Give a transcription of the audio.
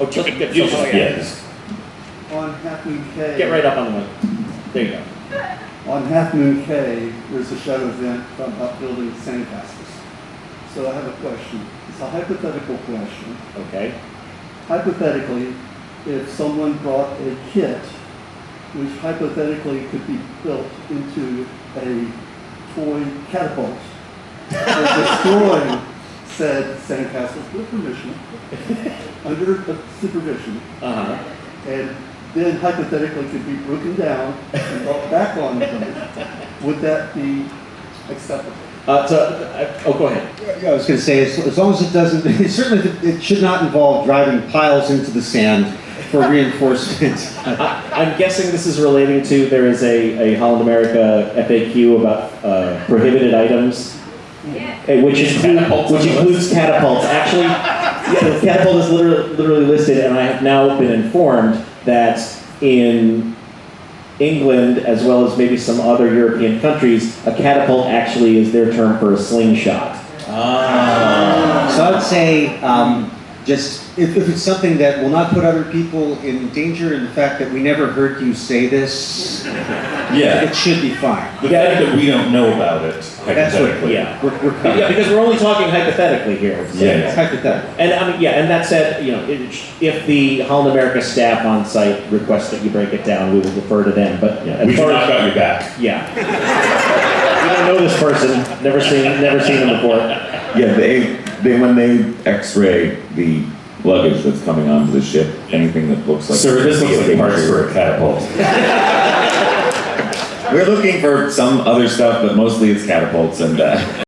Oh, just, You get, just- yeah, yeah. On Half Moon Cay. Get right up on the mic. There you go. On Half Moon Cay, there's a show event about building sandcastles. So I have a question. It's a hypothetical question. Okay. Hypothetically, if someone brought a kit which hypothetically could be built into a toy catapult for destroying said sandcastles with permission, under supervision, Uh huh. and then hypothetically could be broken down and brought back on the boat, would that be acceptable? Uh, so, uh, oh, go ahead. Yeah, I was gonna say, as, as long as it doesn't, it certainly, it should not involve driving piles into the sand for reinforcement. I, I'm guessing this is relating to there is a, a Holland America FAQ about uh, prohibited items, which Catapults which includes catapults. Actually, yeah, the catapult is literally, literally listed, and I have now been informed that in England, as well as maybe some other European countries, a catapult actually is their term for a slingshot. Ah. So I would say, um, just, if, if it's something that will not put other people in danger, and the fact that we never heard you say this, Yeah, it should be fine. the fact that we don't know about it That's what, hypothetically. Yeah. We're, we're Yeah, because we're only talking hypothetically here. so- Yeah. It's hypothetical. And I mean, yeah, and that said, you know, it, if the Holland America staff on site requests that you break it down, we will defer to them. But Yeah, as we've not got your back. yeah, we don't know this person, never seen, never seen them before. Yeah, they, they, when they x-ray the luggage that's coming onto the ship, anything that looks like. Sir, this looks like parts for a catapult. We're looking for some other stuff, but mostly it's catapults and, uh,